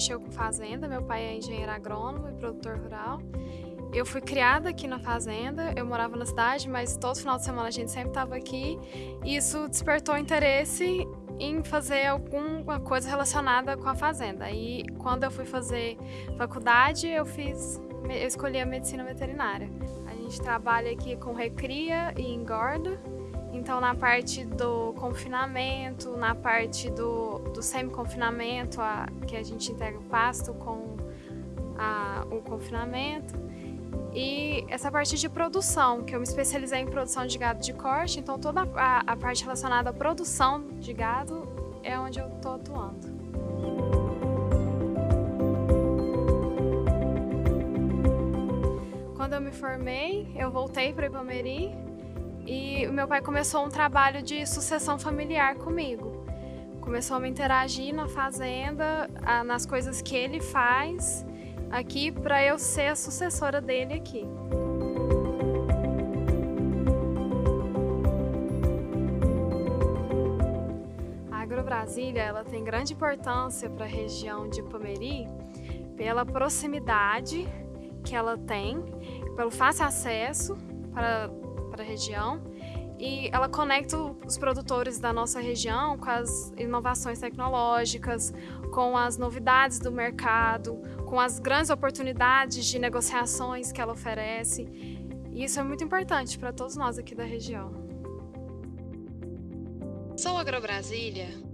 mexeu com fazenda, meu pai é engenheiro agrônomo e produtor rural. Eu fui criada aqui na fazenda, eu morava na cidade, mas todo final de semana a gente sempre estava aqui. E isso despertou interesse em fazer alguma coisa relacionada com a fazenda. E quando eu fui fazer faculdade, eu fiz, eu escolhi a medicina veterinária. A gente trabalha aqui com recria e engorda. Então, na parte do confinamento, na parte do, do semi-confinamento, que a gente integra o pasto com a, o confinamento. E essa parte de produção, que eu me especializei em produção de gado de corte, então toda a, a parte relacionada à produção de gado é onde eu estou atuando. Quando eu me formei, eu voltei para Ipameri e o meu pai começou um trabalho de sucessão familiar comigo. Começou a me interagir na fazenda, nas coisas que ele faz aqui para eu ser a sucessora dele aqui. A Agrobrasília ela tem grande importância para a região de Pomeri pela proximidade que ela tem, pelo fácil acesso para, para a região e ela conecta os produtores da nossa região com as inovações tecnológicas, com as novidades do mercado, com as grandes oportunidades de negociações que ela oferece. E isso é muito importante para todos nós aqui da região. Sou Agrobrasília